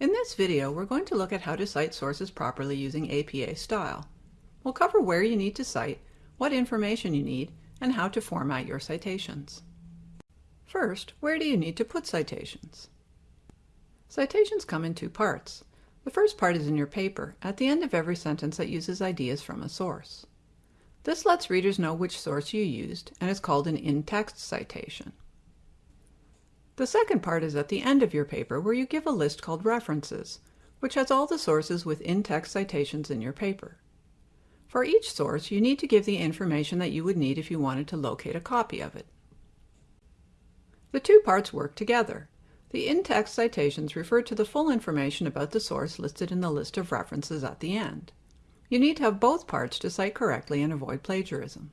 In this video, we're going to look at how to cite sources properly using APA style. We'll cover where you need to cite, what information you need, and how to format your citations. First, where do you need to put citations? Citations come in two parts. The first part is in your paper, at the end of every sentence that uses ideas from a source. This lets readers know which source you used and is called an in-text citation. The second part is at the end of your paper where you give a list called references, which has all the sources with in-text citations in your paper. For each source, you need to give the information that you would need if you wanted to locate a copy of it. The two parts work together. The in-text citations refer to the full information about the source listed in the list of references at the end. You need to have both parts to cite correctly and avoid plagiarism.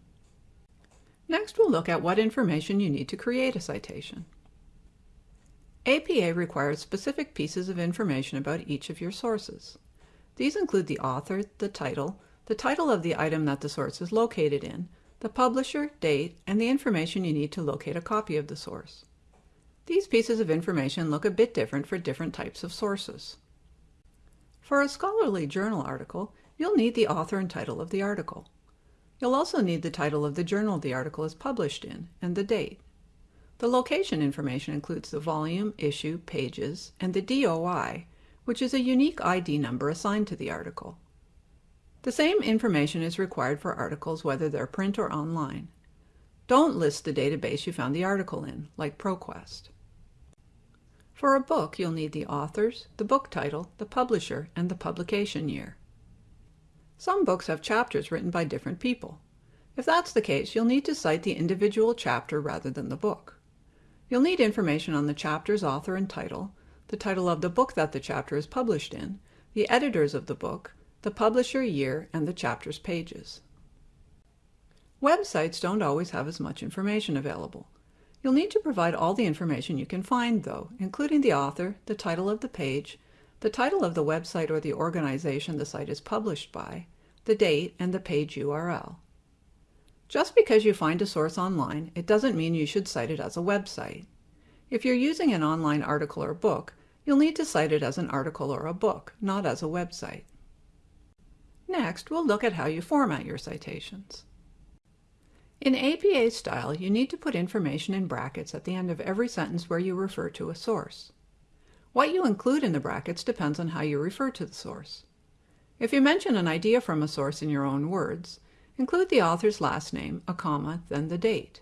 Next, we'll look at what information you need to create a citation. APA requires specific pieces of information about each of your sources. These include the author, the title, the title of the item that the source is located in, the publisher, date, and the information you need to locate a copy of the source. These pieces of information look a bit different for different types of sources. For a scholarly journal article, you'll need the author and title of the article. You'll also need the title of the journal the article is published in and the date. The location information includes the volume, issue, pages, and the DOI, which is a unique ID number assigned to the article. The same information is required for articles whether they're print or online. Don't list the database you found the article in, like ProQuest. For a book, you'll need the authors, the book title, the publisher, and the publication year. Some books have chapters written by different people. If that's the case, you'll need to cite the individual chapter rather than the book. You'll need information on the chapter's author and title, the title of the book that the chapter is published in, the editors of the book, the publisher year, and the chapter's pages. Websites don't always have as much information available. You'll need to provide all the information you can find, though, including the author, the title of the page, the title of the website or the organization the site is published by, the date, and the page URL. Just because you find a source online, it doesn't mean you should cite it as a website. If you're using an online article or book, you'll need to cite it as an article or a book, not as a website. Next, we'll look at how you format your citations. In APA style, you need to put information in brackets at the end of every sentence where you refer to a source. What you include in the brackets depends on how you refer to the source. If you mention an idea from a source in your own words, include the author's last name, a comma, then the date.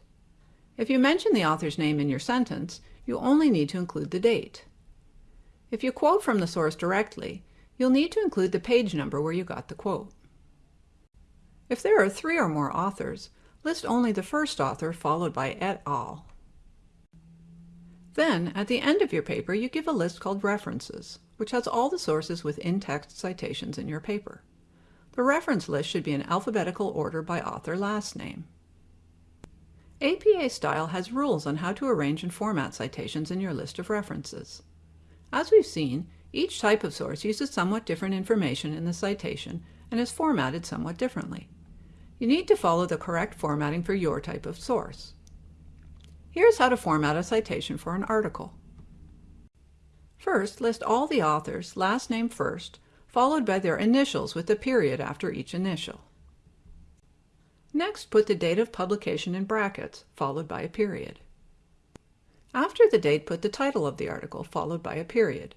If you mention the author's name in your sentence, you only need to include the date. If you quote from the source directly, you'll need to include the page number where you got the quote. If there are three or more authors, list only the first author followed by et al. Then, at the end of your paper, you give a list called References, which has all the sources with in-text citations in your paper. The reference list should be in alphabetical order by author last name. APA Style has rules on how to arrange and format citations in your list of references. As we've seen, each type of source uses somewhat different information in the citation and is formatted somewhat differently. You need to follow the correct formatting for your type of source. Here's how to format a citation for an article. First, list all the authors, last name first, followed by their initials with a period after each initial. Next, put the date of publication in brackets, followed by a period. After the date, put the title of the article, followed by a period.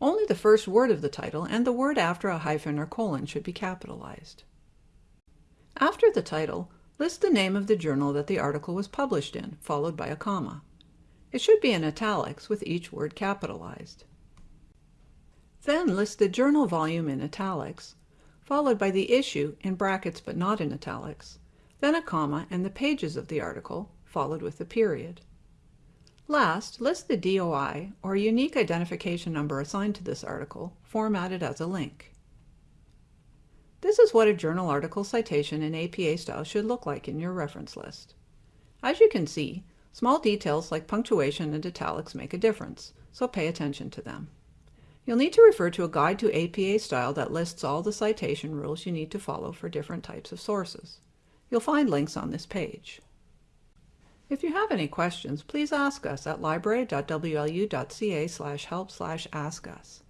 Only the first word of the title and the word after a hyphen or colon should be capitalized. After the title, List the name of the journal that the article was published in, followed by a comma. It should be in italics with each word capitalized. Then list the journal volume in italics, followed by the issue in brackets but not in italics, then a comma and the pages of the article, followed with a period. Last, list the DOI, or unique identification number assigned to this article, formatted as a link. This is what a journal article citation in APA style should look like in your reference list. As you can see, small details like punctuation and italics make a difference, so pay attention to them. You'll need to refer to a guide to APA style that lists all the citation rules you need to follow for different types of sources. You'll find links on this page. If you have any questions, please ask us at library.wlu.ca help ask us.